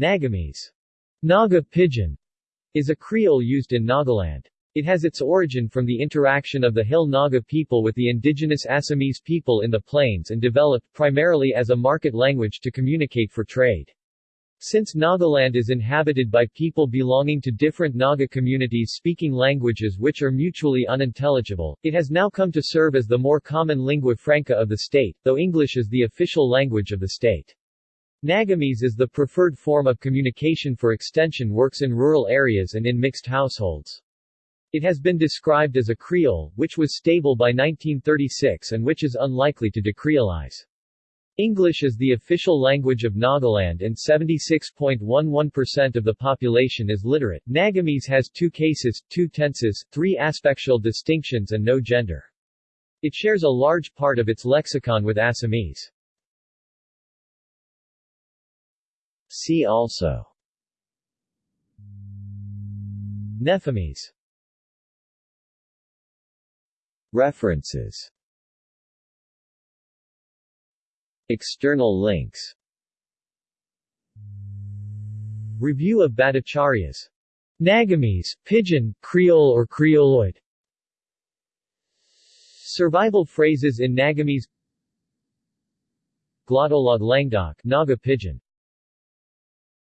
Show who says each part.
Speaker 1: Nagamese Naga Pidgin is a creole used in Nagaland. It has its origin from the interaction of the Hill Naga people with the indigenous Assamese people in the plains and developed primarily as a market language to communicate for trade. Since Nagaland is inhabited by people belonging to different Naga communities speaking languages which are mutually unintelligible, it has now come to serve as the more common lingua franca of the state, though English is the official language of the state. Nagamese is the preferred form of communication for extension works in rural areas and in mixed households. It has been described as a Creole, which was stable by 1936 and which is unlikely to decreolize. English is the official language of Nagaland and 76.11% of the population is literate. Nagamese has two cases, two tenses, three aspectual distinctions and no gender. It shares a large part of its lexicon with Assamese. See also. Nefamese References. External links. Review of Bhattacharya's. Nagamese, Pidgin, Creole or Creoloid. Survival phrases in Nagamese Glottolog Language, Naga Pidgin